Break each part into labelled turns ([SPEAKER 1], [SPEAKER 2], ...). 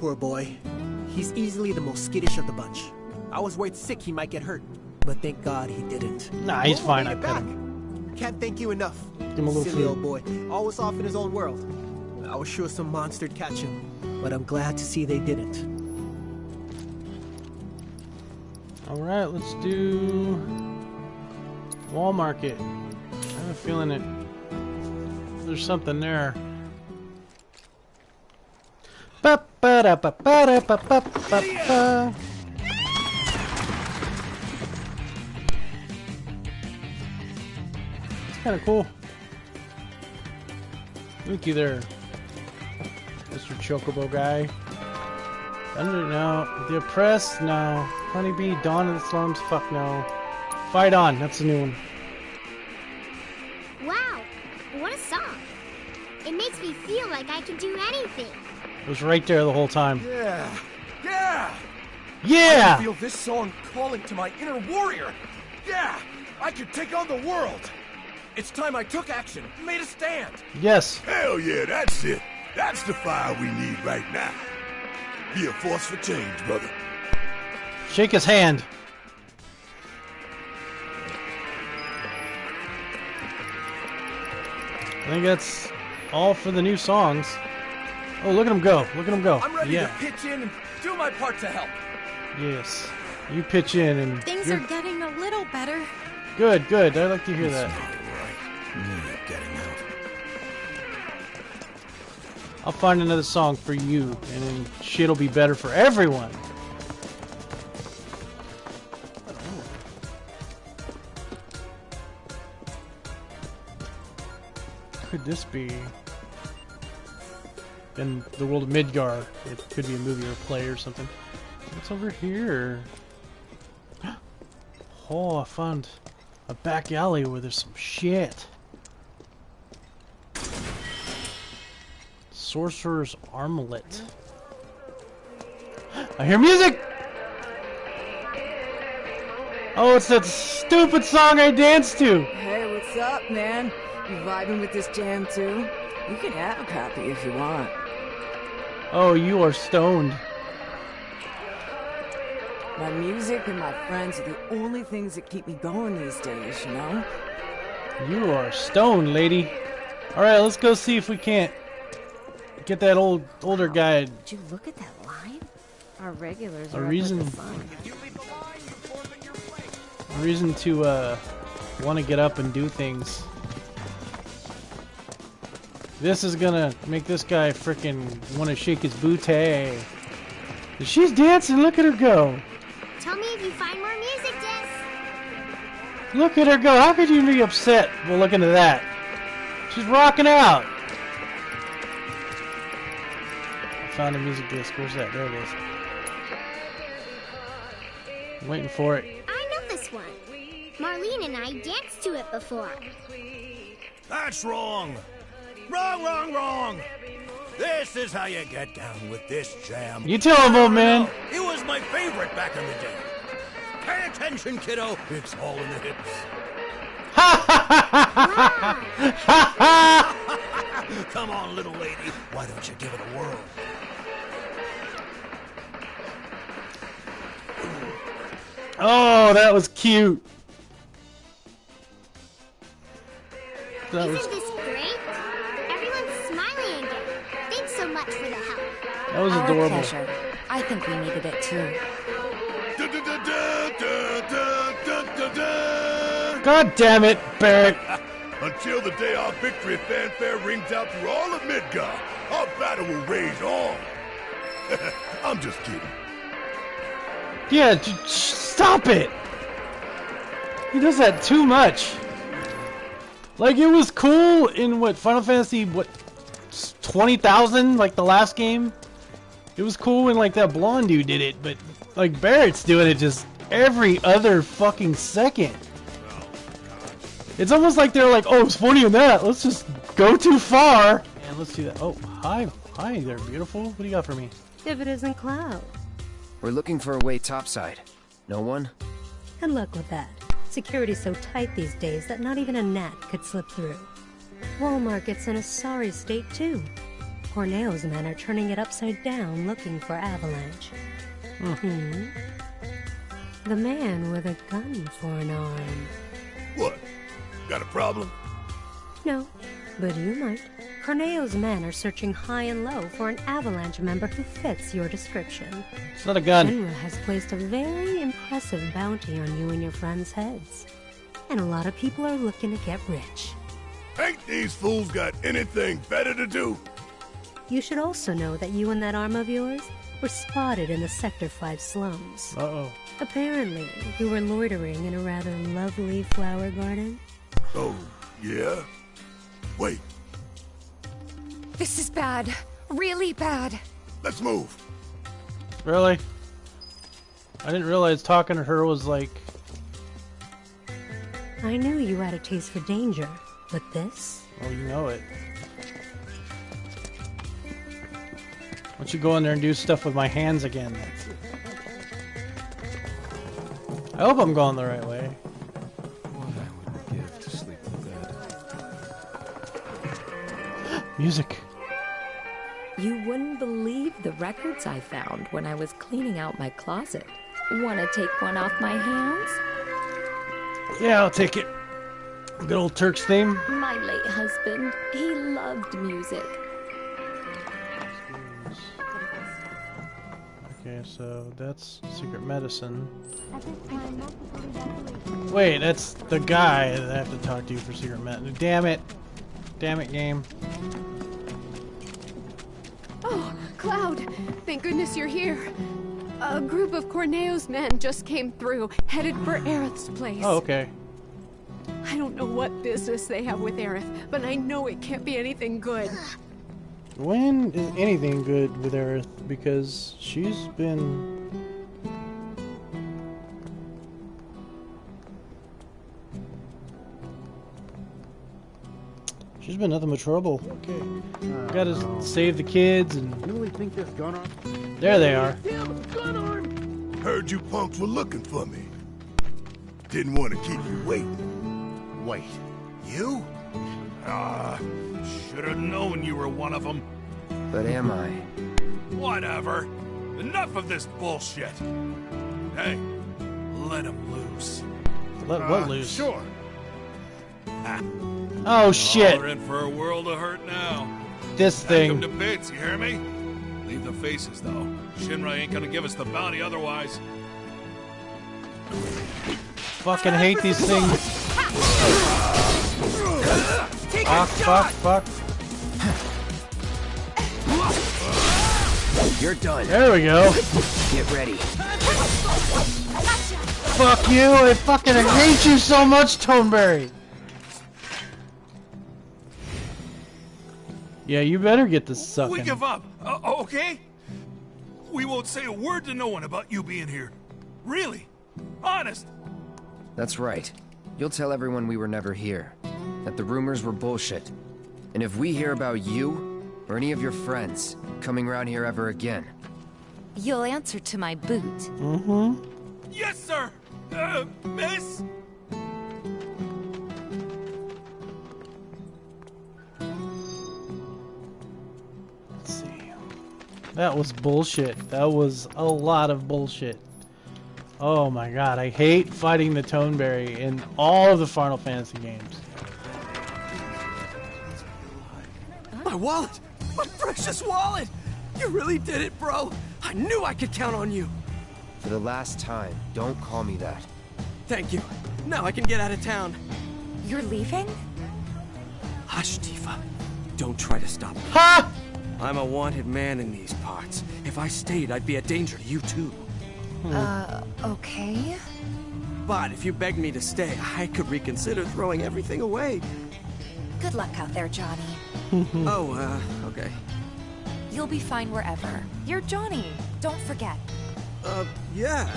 [SPEAKER 1] Poor boy. He's easily the most skittish of the bunch. I was worried sick he might get hurt, but thank God he didn't.
[SPEAKER 2] Nah, he's fine. I
[SPEAKER 1] it
[SPEAKER 2] pet
[SPEAKER 1] back.
[SPEAKER 2] him.
[SPEAKER 1] Can't thank you enough.
[SPEAKER 2] Give him a little
[SPEAKER 1] Silly
[SPEAKER 2] food.
[SPEAKER 1] old boy, always off in his own world. I was sure some monster'd catch him, but I'm glad to see they didn't.
[SPEAKER 2] Alright, let's do Wall Market. I have a feeling it there's something there. Ba da ba ba da ba ba ba ba. It's kind of cool. Looky there, Mr. Chocobo guy. Thunder, no. The Oppressed, no. Honeybee, Dawn of the Slums, fuck no. Fight On, that's the new one.
[SPEAKER 3] Wow, what a song. It makes me feel like I can do anything.
[SPEAKER 2] It was right there the whole time.
[SPEAKER 4] Yeah, yeah. Yeah. I
[SPEAKER 2] Yeah!
[SPEAKER 4] feel this song calling to my inner warrior. Yeah, I could take on the world. It's time I took action, made a stand.
[SPEAKER 2] Yes.
[SPEAKER 5] Hell yeah, that's it. That's the fire we need right now. Be a force for change, brother.
[SPEAKER 2] Shake his hand. I think that's all for the new songs. Oh, look at him go. Look at him go.
[SPEAKER 4] I'm ready
[SPEAKER 2] yeah.
[SPEAKER 4] to pitch in and do my part to help.
[SPEAKER 2] Yes. You pitch in and
[SPEAKER 6] Things
[SPEAKER 2] you're
[SPEAKER 6] are getting a little better.
[SPEAKER 2] good, good. I like to hear that. Right.
[SPEAKER 5] Me getting out.
[SPEAKER 2] I'll find another song for you, and then shit'll be better for everyone. Could this be? In the world of Midgar, it could be a movie or a play or something. What's over here? Oh, I found a back alley where there's some shit. Sorcerer's Armlet. I hear music! Oh, it's that stupid song I danced to!
[SPEAKER 7] Hey, what's up, man? You vibing with this jam too? You can have a copy if you want.
[SPEAKER 2] Oh, you are stoned.
[SPEAKER 7] My music and my friends are the only things that keep me going these days, you know?
[SPEAKER 2] You are stoned, lady. Alright, let's go see if we can't get that old older guy.
[SPEAKER 6] Did you look at that line? Our regulars
[SPEAKER 2] A
[SPEAKER 6] are
[SPEAKER 2] reason-
[SPEAKER 6] the sun.
[SPEAKER 2] a reason to uh want to get up and do things. This is gonna make this guy frickin' want to shake his booty. She's dancing. Look at her go.
[SPEAKER 3] Tell me if you find more music, Jess.
[SPEAKER 2] Look at her go. How could you be upset while look into that? She's rocking out. I found a music disc. Where's that? There it is. I'm waiting for it.
[SPEAKER 3] I know this one. Marlene and I danced to it before.
[SPEAKER 5] That's wrong. Wrong, wrong, wrong. This is how you get down with this jam.
[SPEAKER 2] You tell him, old man.
[SPEAKER 5] It was my favorite back in the day. Pay attention, kiddo. It's all in the hips. Ha! Come on, little lady. Why don't you give it a whirl?
[SPEAKER 2] Oh, that was cute. That was That was
[SPEAKER 6] Our
[SPEAKER 2] adorable.
[SPEAKER 6] Pleasure. I think we needed it too.
[SPEAKER 2] God damn it, Barret!
[SPEAKER 5] Until the day our victory fanfare rings out through all of Midgar, our battle will rage on. I'm just kidding.
[SPEAKER 2] Yeah, stop it! He does that too much. Like, it was cool in, what, Final Fantasy, what, 20,000? Like, the last game? It was cool when like that blonde dude did it, but like Barret's doing it just every other fucking second. It's almost like they're like, oh, it's funny in that. Let's just go too far and let's do that. Oh, hi, hi there, beautiful. What do you got for me?
[SPEAKER 6] If it isn't Cloud.
[SPEAKER 8] We're looking for a way topside. No one?
[SPEAKER 9] And luck with that. Security's so tight these days that not even a gnat could slip through. Wall Market's in a sorry state, too. Corneo's men are turning it upside down looking for Avalanche. Hmm. The man with a gun for an arm.
[SPEAKER 5] What? Got a problem?
[SPEAKER 9] No, but you might. Corneo's men are searching high and low for an Avalanche member who fits your description.
[SPEAKER 2] It's not a gun.
[SPEAKER 9] Shinra has placed a very impressive bounty on you and your friends' heads. And a lot of people are looking to get rich.
[SPEAKER 5] Ain't these fools got anything better to do?
[SPEAKER 9] You should also know that you and that arm of yours were spotted in the Sector 5 slums.
[SPEAKER 2] Uh-oh.
[SPEAKER 9] Apparently, you were loitering in a rather lovely flower garden.
[SPEAKER 5] Oh, yeah? Wait,
[SPEAKER 6] This is bad. Really bad.
[SPEAKER 5] let's move.
[SPEAKER 2] Really? I didn't realize talking to her was like...
[SPEAKER 9] I knew you had a taste for danger, but this?
[SPEAKER 2] Oh, you know it. Don't you go in there and do stuff with my hands again? I hope I'm going the right way.
[SPEAKER 10] What I would give to sleep with that.
[SPEAKER 2] Music.
[SPEAKER 11] You wouldn't believe the records I found when I was cleaning out my closet. Wanna take one off my hands?
[SPEAKER 2] Yeah, I'll take it. Good old Turks theme.
[SPEAKER 11] My late husband, he loved music.
[SPEAKER 2] Okay, so that's secret medicine. Wait, that's the guy that I have to talk to for secret medicine. Damn it. Damn it, game.
[SPEAKER 12] Oh, Cloud! Thank goodness you're here. A group of Corneo's men just came through, headed for Aerith's place.
[SPEAKER 2] Oh, okay.
[SPEAKER 12] I don't know what business they have with Aerith, but I know it can't be anything good.
[SPEAKER 2] When is anything good with Aerith? Because she's been... She's been nothing but trouble. Okay. Gotta uh, save the kids and...
[SPEAKER 13] You really think this gun arm?
[SPEAKER 2] There they are.
[SPEAKER 5] Damn, Heard you punks were looking for me. Didn't want to keep you waiting.
[SPEAKER 13] Wait, you?
[SPEAKER 14] Ah, should have known you were one of them.
[SPEAKER 8] But am I?
[SPEAKER 14] Whatever. Enough of this bullshit. Hey, let him loose.
[SPEAKER 2] Let
[SPEAKER 14] Uh,
[SPEAKER 2] what loose?
[SPEAKER 14] Sure.
[SPEAKER 2] Oh shit!
[SPEAKER 14] We're in for a world of hurt now.
[SPEAKER 2] This
[SPEAKER 14] Pack 'em
[SPEAKER 2] thing.
[SPEAKER 14] to bits, you hear me? Leave the faces, though. Shinra ain't gonna give us the bounty otherwise.
[SPEAKER 2] Fucking hate these things. Fuck, fuck, fuck.
[SPEAKER 8] You're done.
[SPEAKER 2] There we go.
[SPEAKER 8] Get ready.
[SPEAKER 2] Fuck you! I fucking hate you so much, Tonberry! Yeah, you better get this sucking.
[SPEAKER 14] We give up, uh, okay? We won't say a word to no one about you being here. Really? Honest?
[SPEAKER 8] That's right. You'll tell everyone we were never here. That the rumors were bullshit. And if we hear about you, or any of your friends, coming around here ever again,
[SPEAKER 6] You'll answer to my boot.
[SPEAKER 2] Mm-hmm.
[SPEAKER 14] Yes, sir! Uh, miss?
[SPEAKER 2] Let's see. That was bullshit. That was a lot of bullshit. Oh my god, I hate fighting the Tonberry in all of the Final Fantasy games.
[SPEAKER 4] My wallet! My precious wallet! You really did it, bro! I knew I could count on you!
[SPEAKER 8] for the last time, don't call me that.
[SPEAKER 4] Thank you. Now I can get out of town.
[SPEAKER 6] You're leaving?
[SPEAKER 4] Hush, Tifa. Don't try to stop me.
[SPEAKER 2] Ha!
[SPEAKER 4] I'm a wanted man in these parts. If I stayed, I'd be a danger to you too.
[SPEAKER 6] Uh, okay.
[SPEAKER 4] But if you begged me to stay, I could reconsider throwing everything away.
[SPEAKER 6] Good luck out there, Johnny.
[SPEAKER 4] oh, uh, okay.
[SPEAKER 6] You'll be fine wherever. You're Johnny. Don't forget.
[SPEAKER 4] Uh, yeah.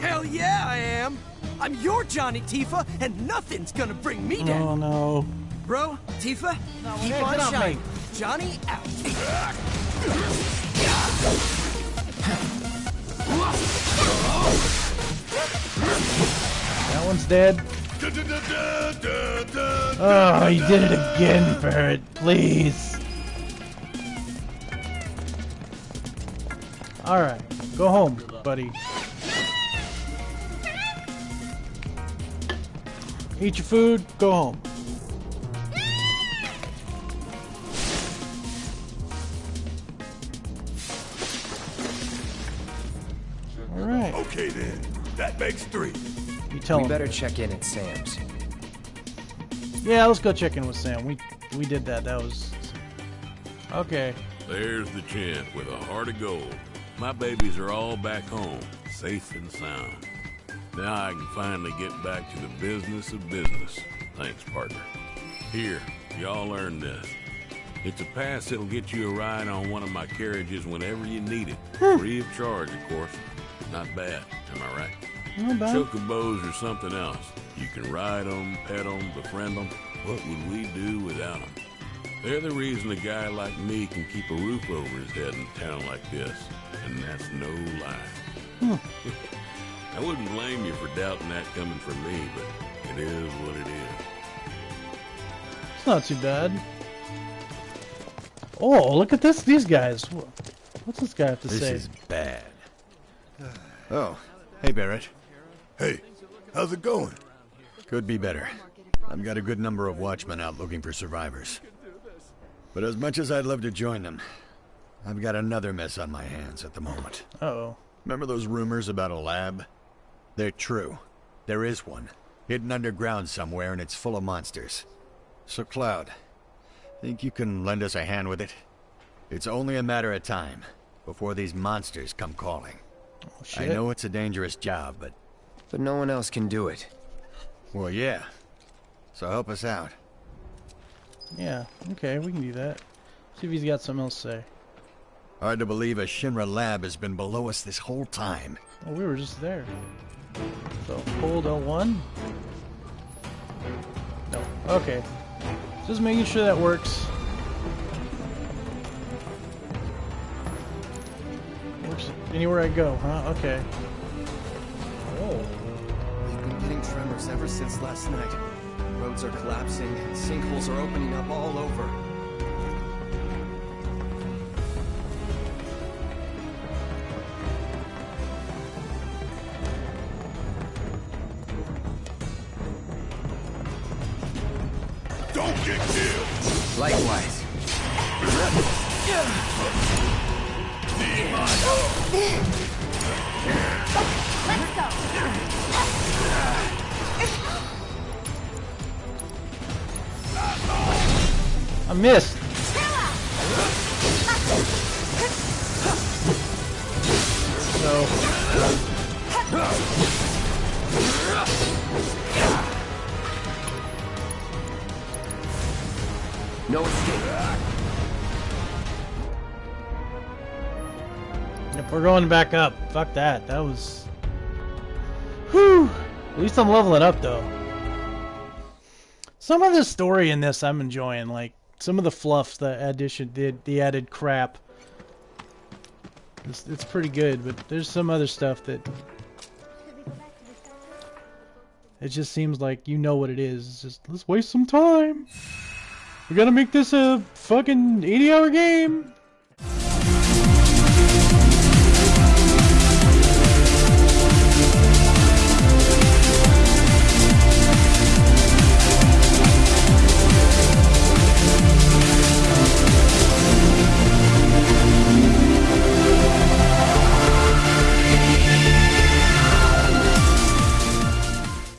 [SPEAKER 4] Hell yeah, I am! I'm your Johnny Tifa, and nothing's gonna bring me down!
[SPEAKER 2] Oh no.
[SPEAKER 4] Bro, Tifa, keep on
[SPEAKER 2] get off me.
[SPEAKER 4] shining. Johnny out.
[SPEAKER 2] That one's dead. Oh, you did it again, Barret. Please. Alright, go home, buddy. Eat your food, go home. Alright.
[SPEAKER 5] Okay then. That makes three.
[SPEAKER 2] You tell
[SPEAKER 8] we
[SPEAKER 2] him.
[SPEAKER 8] better check in at Sam's.
[SPEAKER 2] Yeah, let's go check in with Sam. We we did that. That was okay.
[SPEAKER 15] There's the chant with a heart of gold. My babies are all back home, safe and sound. Now I can finally get back to the business of business. Thanks, partner. Here, y'all earn this. It's a pass that'll get you a ride on one of my carriages whenever you need it. Free of charge, of course. Not bad, am I right?
[SPEAKER 2] Not.
[SPEAKER 15] Chocobos or something else. You can ride them, pet them, befriend them. What would we do without them? They're the reason a guy like me can keep a roof over his head in a town like this. And that's no lie. I wouldn't blame you for doubting that coming from me, but it is what it is.
[SPEAKER 2] It's not too bad. Oh, look at this. These guys. What's this guy have to
[SPEAKER 13] This
[SPEAKER 2] say?
[SPEAKER 13] This is bad. Oh, hey Barret.
[SPEAKER 5] Hey, how's it going?
[SPEAKER 13] Could be better. I've got a good number of watchmen out looking for survivors. But as much as I'd love to join them, I've got another mess on my hands at the moment.
[SPEAKER 2] Uh-oh.
[SPEAKER 13] Remember those rumors about a lab? They're true. There is one. Hidden underground somewhere and it's full of monsters. So Cloud, think you can lend us a hand with it? It's only a matter of time before these monsters come calling. Oh, I
[SPEAKER 2] Oh, shit.
[SPEAKER 13] know it's a dangerous job, but...
[SPEAKER 8] But no one else can do it.
[SPEAKER 13] Well, yeah. So help us out.
[SPEAKER 2] Yeah, okay, we can do that. See if he's got something else to say.
[SPEAKER 13] Hard to believe a Shinra lab has been below us this whole time.
[SPEAKER 2] Oh, we were just there. So, hold L1? No. Okay. Just making sure that works. Works anywhere I go, huh? Okay.
[SPEAKER 16] Tremors ever since last night. Roads are collapsing, and sinkholes are opening up all over.
[SPEAKER 5] Don't get killed!
[SPEAKER 8] Likewise.
[SPEAKER 2] I missed! So...
[SPEAKER 8] No escape.
[SPEAKER 2] If we're going back up, fuck that. That was... Whew! At least I'm leveling up, though. Some of the story in this I'm enjoying, like some of the fluff, the addition, the, the added crap. It's, it's pretty good, but there's some other stuff that it just seems like you know what it is. It's just let's waste some time. We gotta make this a fucking 80 hour game.